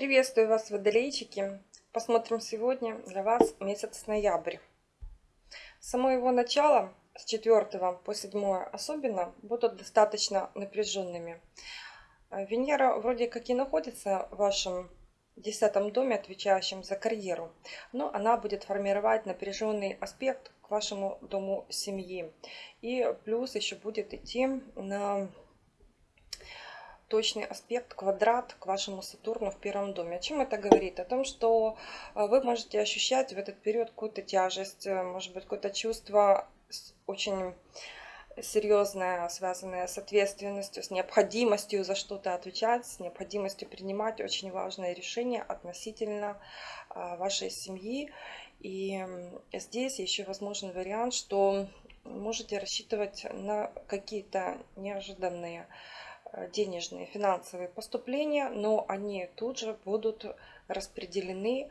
Приветствую вас, водолейчики! Посмотрим сегодня для вас месяц ноябрь. С самого его начала, с 4 по 7 особенно, будут достаточно напряженными. Венера вроде как и находится в вашем десятом доме, отвечающем за карьеру, но она будет формировать напряженный аспект к вашему дому семьи. И плюс еще будет идти на точный аспект, квадрат к вашему Сатурну в первом доме. О чем это говорит? О том, что э, вы можете ощущать в этот период какую-то тяжесть, э, может быть, какое-то чувство очень серьезное, связанное с ответственностью, с необходимостью за что-то отвечать, с необходимостью принимать очень важные решения относительно э, вашей семьи. И здесь еще возможен вариант, что можете рассчитывать на какие-то неожиданные денежные финансовые поступления, но они тут же будут распределены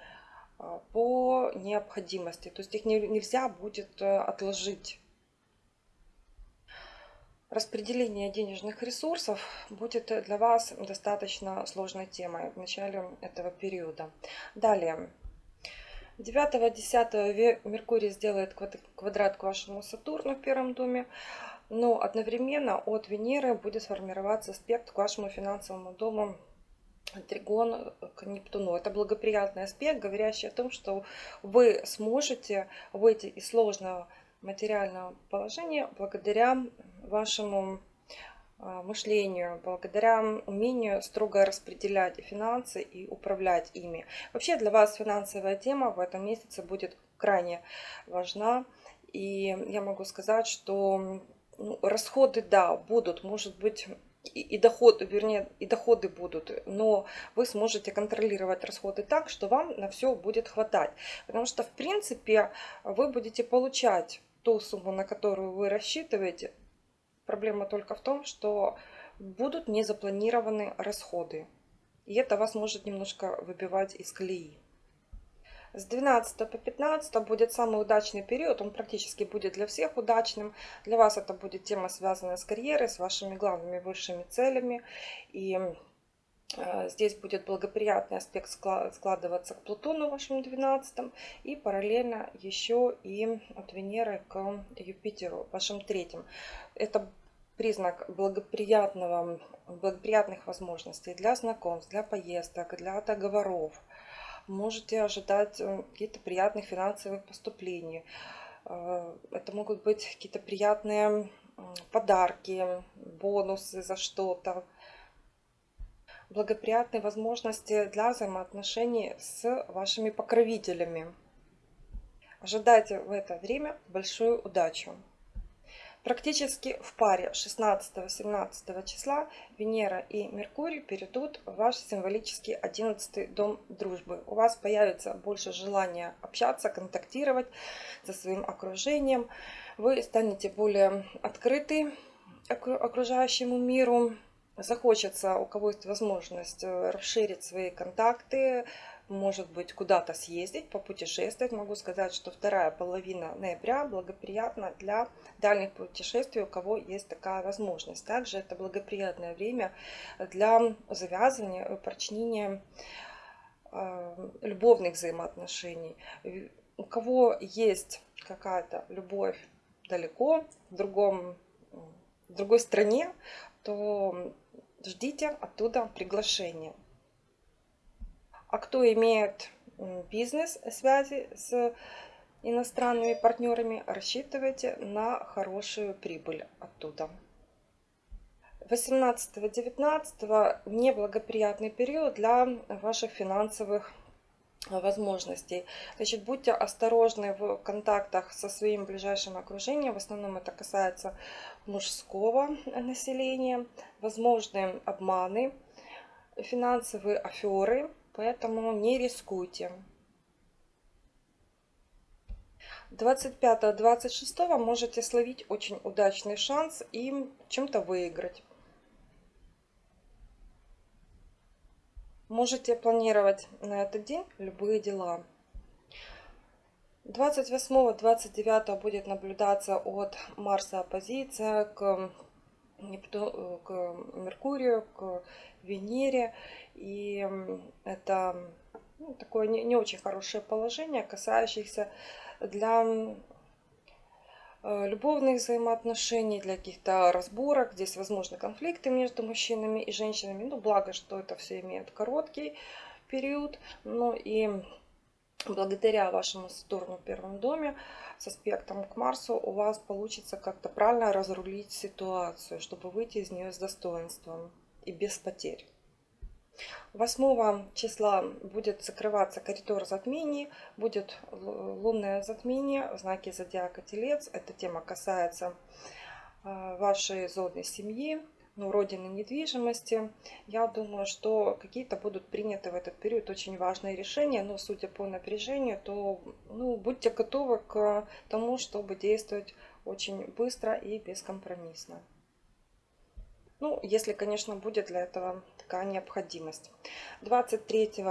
э, по необходимости. То есть их нельзя будет э, отложить. Распределение денежных ресурсов будет для вас достаточно сложной темой в начале этого периода. Далее. 9-10 Меркурий сделает квадрат к вашему Сатурну в первом доме но одновременно от Венеры будет сформироваться аспект к вашему финансовому дому тригон к Нептуну. Это благоприятный аспект, говорящий о том, что вы сможете выйти из сложного материального положения благодаря вашему а, мышлению, благодаря умению строго распределять финансы и управлять ими. Вообще для вас финансовая тема в этом месяце будет крайне важна. И я могу сказать, что ну, расходы, да, будут, может быть, и, и доходы, вернее, и доходы будут, но вы сможете контролировать расходы так, что вам на все будет хватать. Потому что, в принципе, вы будете получать ту сумму, на которую вы рассчитываете. Проблема только в том, что будут незапланированы расходы. И это вас может немножко выбивать из колеи. С 12 по 15 будет самый удачный период, он практически будет для всех удачным. Для вас это будет тема, связанная с карьерой, с вашими главными высшими целями. И э, Здесь будет благоприятный аспект складываться к Плутону вашему 12 и параллельно еще и от Венеры к Юпитеру вашим третьим. Это признак благоприятного, благоприятных возможностей для знакомств, для поездок, для договоров можете ожидать э, какие-то приятных финансовых поступлений. Э, это могут быть какие-то приятные подарки, бонусы за что-то. Благоприятные возможности для взаимоотношений с вашими покровителями. Ожидайте в это время большую удачу. Практически в паре 16-17 числа Венера и Меркурий перейдут в ваш символический 11 дом дружбы. У вас появится больше желания общаться, контактировать со своим окружением. Вы станете более открыты окружающему миру. Захочется, у кого есть возможность, расширить свои контакты, может быть, куда-то съездить, попутешествовать. Могу сказать, что вторая половина ноября благоприятна для дальних путешествий, у кого есть такая возможность. Также это благоприятное время для завязывания, упрочнения э, любовных взаимоотношений. У кого есть какая-то любовь далеко, в, другом, в другой стране, то ждите оттуда приглашения. А кто имеет бизнес-связи с иностранными партнерами, рассчитывайте на хорошую прибыль оттуда. 18-19 неблагоприятный период для ваших финансовых возможностей. Значит, будьте осторожны в контактах со своим ближайшим окружением. В основном это касается мужского населения. Возможны обманы, финансовые аферы поэтому не рискуйте. 25-26 можете словить очень удачный шанс и чем-то выиграть. Можете планировать на этот день любые дела. 28-29 будет наблюдаться от Марса оппозиция к Непту- к Меркурию, к Венере. И это ну, такое не, не очень хорошее положение, касающееся для э, любовных взаимоотношений, для каких-то разборок. Здесь возможны конфликты между мужчинами и женщинами. Ну, благо, что это все имеет короткий период. Ну и благодаря вашему Сатурну в первом доме с аспектом к Марсу у вас получится как-то правильно разрулить ситуацию, чтобы выйти из нее с достоинством и без потерь. 8 числа будет закрываться коридор затмений, будет лунное затмение в знаке зодиака Телец. Эта тема касается а, вашей зоны семьи, ну, родины недвижимости. Я думаю, что какие-то будут приняты в этот период очень важные решения, но судя по напряжению, то ну, будьте готовы к тому, чтобы действовать очень быстро и бескомпромиссно. Ну, если, конечно, будет для этого такая необходимость. 23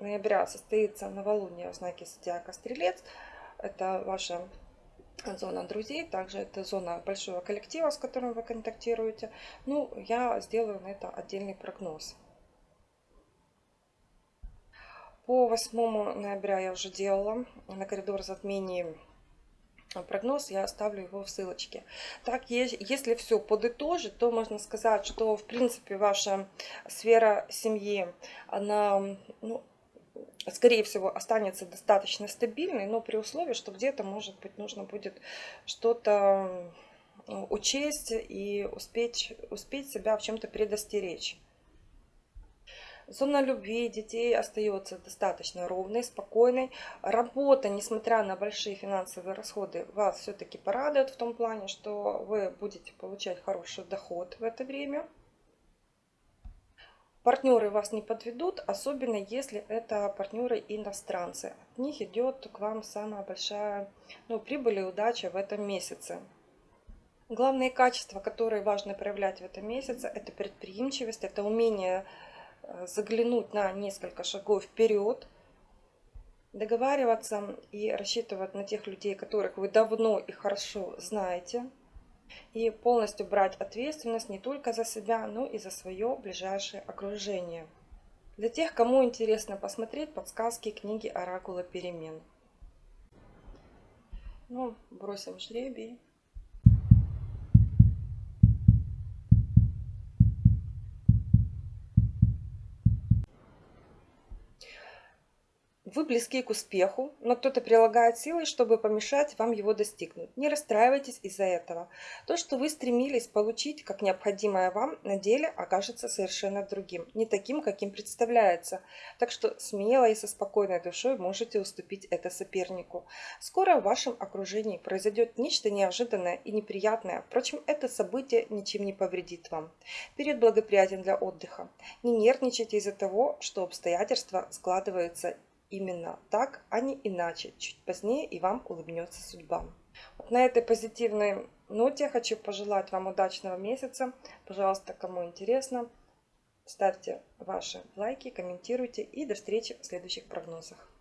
ноября состоится новолуние в знаке Зодиака Стрелец. Это ваша зона друзей, также это зона большого коллектива, с которым вы контактируете. Ну, я сделаю на это отдельный прогноз. По 8 ноября я уже делала на коридор затмений прогноз, я оставлю его в ссылочке. Так, если все подытожить, то можно сказать, что в принципе ваша сфера семьи, она, ну, скорее всего, останется достаточно стабильной, но при условии, что где-то, может быть, нужно будет что-то учесть и успеть, успеть себя в чем-то предостеречь. Зона любви детей остается достаточно ровной, спокойной. Работа, несмотря на большие финансовые расходы, вас все-таки порадует в том плане, что вы будете получать хороший доход в это время. Партнеры вас не подведут, особенно если это партнеры иностранцы. От них идет к вам самая большая ну, прибыль и удача в этом месяце. Главные качества, которые важно проявлять в этом месяце, это предприимчивость, это умение Э, заглянуть на несколько шагов вперед, договариваться и рассчитывать на тех людей, которых вы давно и хорошо знаете, и полностью брать ответственность не только за себя, но и за свое ближайшее окружение. Для тех, кому интересно посмотреть подсказки книги Оракула перемен. Ну, бросим жребий. Вы близки к успеху, но кто-то прилагает силы, чтобы помешать вам его достигнуть. Не расстраивайтесь из-за этого. То, что вы стремились получить как необходимое вам, на деле окажется совершенно другим, не таким, каким представляется. Так что смело и со спокойной душой можете уступить это сопернику. Скоро в вашем окружении произойдет нечто неожиданное и неприятное. Впрочем, это событие ничем не повредит вам. Период благоприятен для отдыха. Не нервничайте из-за того, что обстоятельства складываются именно так, а не иначе. Чуть позднее и вам улыбнется судьба. Вот на этой позитивной ноте хочу пожелать вам удачного месяца. Пожалуйста, кому интересно, ставьте ваши лайки, комментируйте и до встречи в следующих прогнозах.